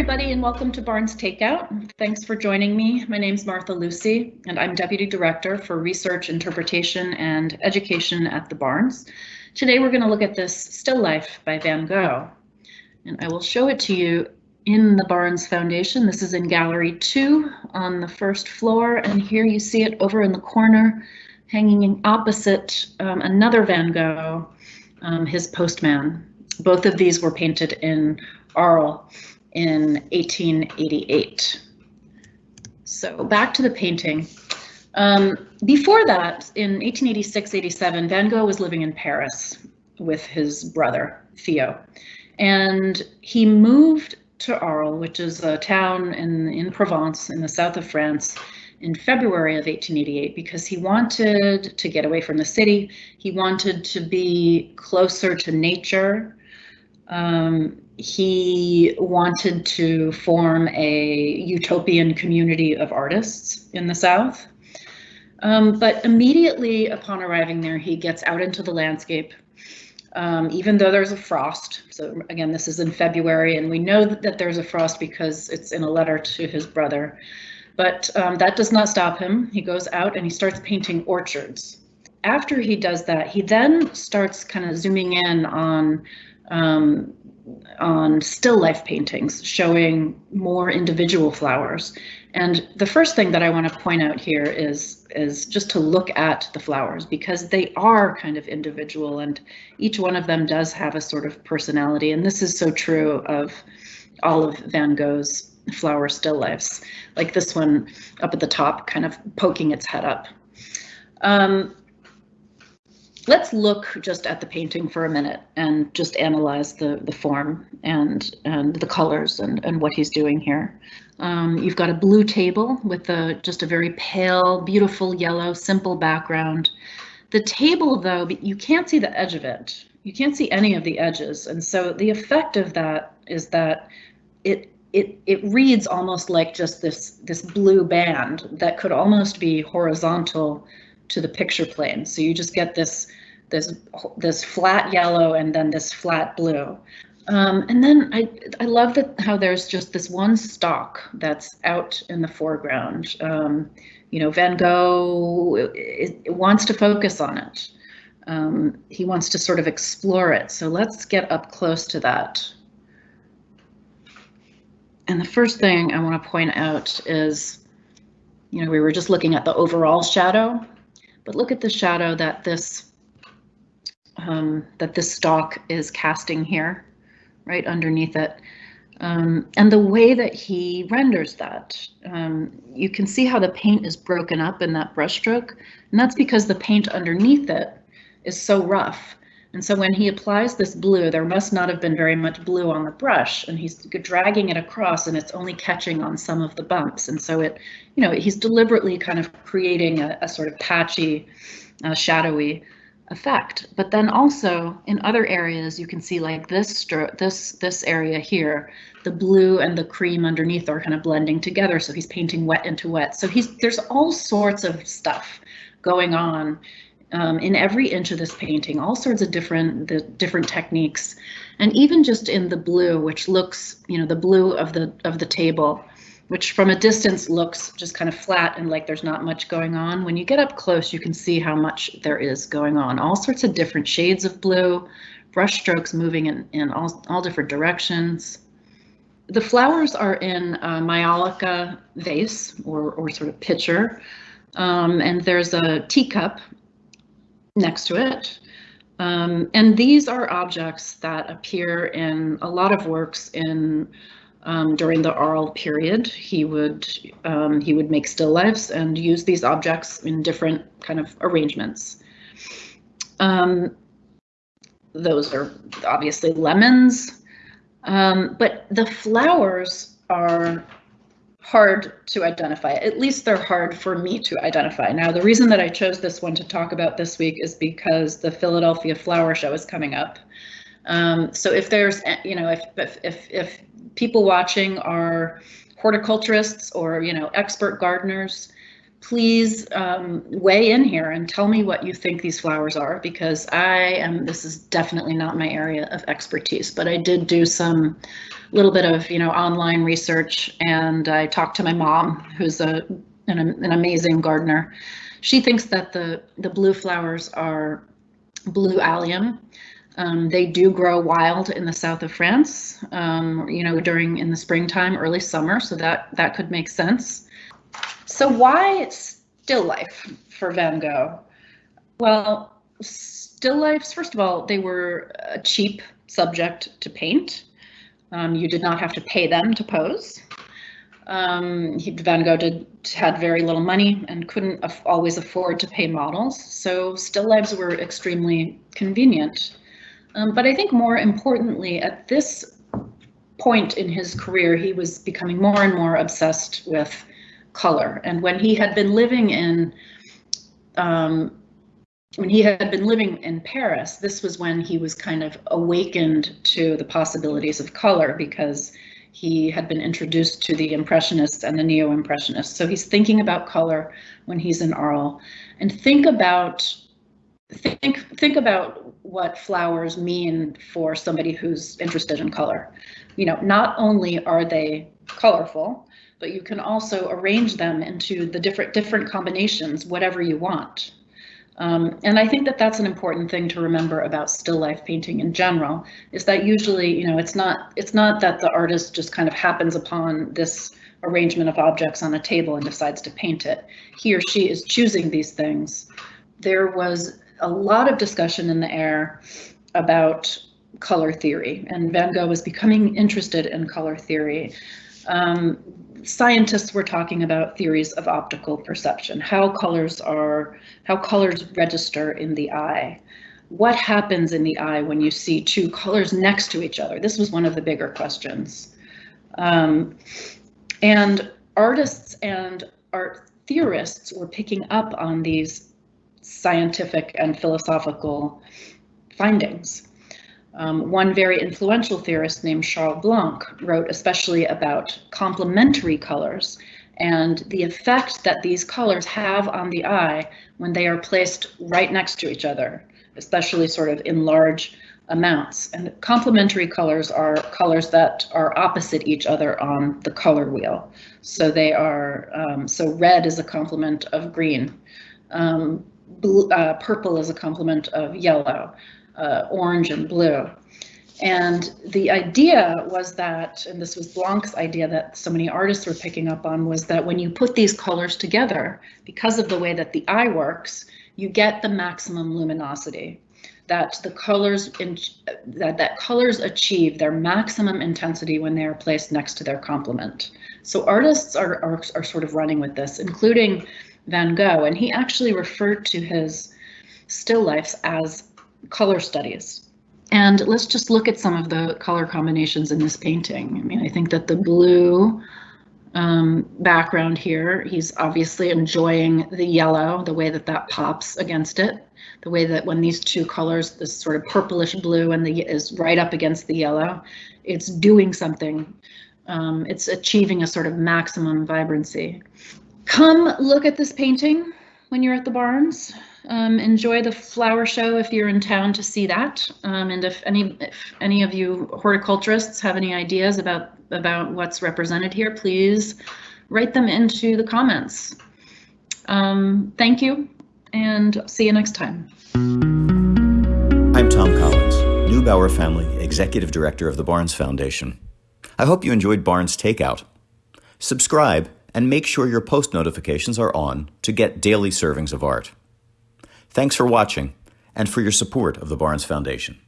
everybody, and welcome to Barnes Takeout. Thanks for joining me. My name is Martha Lucy, and I'm Deputy Director for Research, Interpretation, and Education at the Barnes. Today we're going to look at this still life by Van Gogh, and I will show it to you in the Barnes Foundation. This is in Gallery 2 on the first floor, and here you see it over in the corner, hanging opposite um, another Van Gogh, um, his postman. Both of these were painted in Arles in 1888. So back to the painting. Um, before that, in 1886-87, Van Gogh was living in Paris with his brother, Theo. And he moved to Arles, which is a town in, in Provence in the south of France, in February of 1888 because he wanted to get away from the city. He wanted to be closer to nature. Um, he wanted to form a utopian community of artists in the South. Um, but immediately upon arriving there, he gets out into the landscape, um, even though there's a frost. So again, this is in February, and we know that there's a frost because it's in a letter to his brother. But um, that does not stop him. He goes out and he starts painting orchards. After he does that, he then starts kind of zooming in on um, on still life paintings showing more individual flowers. And the first thing that I want to point out here is, is just to look at the flowers because they are kind of individual and each one of them does have a sort of personality. And this is so true of all of Van Gogh's flower still lifes, like this one up at the top, kind of poking its head up. Um, let's look just at the painting for a minute and just analyze the, the form and, and the colors and, and what he's doing here. Um, you've got a blue table with a, just a very pale, beautiful yellow, simple background. The table, though, you can't see the edge of it. You can't see any of the edges. And so the effect of that is that it it it reads almost like just this this blue band that could almost be horizontal to the picture plane. So you just get this this this flat yellow and then this flat blue. Um, and then I, I love that how there's just this one stalk that's out in the foreground. Um, you know, Van Gogh it, it wants to focus on it. Um, he wants to sort of explore it. So let's get up close to that. And the first thing I want to point out is, you know, we were just looking at the overall shadow, but look at the shadow that this um, that this stalk is casting here, right underneath it. Um, and the way that he renders that, um, you can see how the paint is broken up in that brushstroke, and that's because the paint underneath it is so rough. And so when he applies this blue, there must not have been very much blue on the brush, and he's dragging it across, and it's only catching on some of the bumps. And so it, you know, he's deliberately kind of creating a, a sort of patchy, uh, shadowy effect. But then also in other areas, you can see like this this this area here, the blue and the cream underneath are kind of blending together. So he's painting wet into wet. So he's there's all sorts of stuff going on um, in every inch of this painting, all sorts of different the different techniques, and even just in the blue, which looks, you know, the blue of the of the table which from a distance looks just kind of flat and like there's not much going on. When you get up close, you can see how much there is going on. All sorts of different shades of blue, brush strokes moving in, in all, all different directions. The flowers are in a Maiolica vase or, or sort of pitcher, um, and there's a teacup next to it. Um, and these are objects that appear in a lot of works in um, during the Arles period. He would um, he would make still lifes and use these objects in different kind of arrangements. Um, those are obviously lemons, um, but the flowers are hard to identify. At least they're hard for me to identify. Now, the reason that I chose this one to talk about this week is because the Philadelphia Flower Show is coming up. Um, so if there's, you know, if, if, if, if people watching are horticulturists or, you know, expert gardeners, please um, weigh in here and tell me what you think these flowers are because I am, this is definitely not my area of expertise, but I did do some little bit of, you know, online research and I talked to my mom, who's a an, an amazing gardener. She thinks that the, the blue flowers are blue allium. Um, they do grow wild in the south of France, um, you know, during in the springtime, early summer, so that that could make sense. So why still life for Van Gogh? Well, still lifes, first of all, they were a cheap subject to paint. Um, you did not have to pay them to pose. Um, he, Van Gogh did, had very little money and couldn't af always afford to pay models, so still lives were extremely convenient. Um, but I think more importantly, at this point in his career, he was becoming more and more obsessed with color. And when he had been living in um, when he had been living in Paris, this was when he was kind of awakened to the possibilities of color because he had been introduced to the Impressionists and the Neo-Impressionists. So he's thinking about color when he's in Arles. And think about think think about what flowers mean for somebody who's interested in color. You know, not only are they colorful, but you can also arrange them into the different different combinations, whatever you want. Um, and I think that that's an important thing to remember about still life painting in general, is that usually, you know, it's not it's not that the artist just kind of happens upon this arrangement of objects on a table and decides to paint it. He or she is choosing these things. There was a lot of discussion in the air about color theory, and Van Gogh was becoming interested in color theory. Um, scientists were talking about theories of optical perception, how colors are, how colors register in the eye. What happens in the eye when you see two colors next to each other? This was one of the bigger questions. Um, and artists and art theorists were picking up on these scientific and philosophical findings. Um, one very influential theorist named Charles Blanc wrote especially about complementary colors and the effect that these colors have on the eye when they are placed right next to each other, especially sort of in large amounts. And complementary colors are colors that are opposite each other on the color wheel. So they are, um, so red is a complement of green, um, blue, uh, purple is a complement of yellow, uh, orange and blue. And the idea was that, and this was Blanc's idea that so many artists were picking up on, was that when you put these colors together, because of the way that the eye works, you get the maximum luminosity. That the colors in, that that colors achieve their maximum intensity when they are placed next to their complement. So artists are, are, are sort of running with this, including Van Gogh, and he actually referred to his still lifes as color studies. And let's just look at some of the color combinations in this painting. I mean, I think that the blue um, background here, he's obviously enjoying the yellow, the way that that pops against it, the way that when these two colors, this sort of purplish blue and the is right up against the yellow, it's doing something. Um, it's achieving a sort of maximum vibrancy. Come look at this painting when you're at the Barnes. Um, enjoy the flower show if you're in town to see that. Um, and if any if any of you horticulturists have any ideas about about what's represented here, please write them into the comments. Um, thank you and see you next time. I'm Thom Collins, Neubauer Family Executive Director of the Barnes Foundation. I hope you enjoyed Barnes Takeout. Subscribe and make sure your post notifications are on to get daily servings of art. Thanks for watching and for your support of the Barnes Foundation.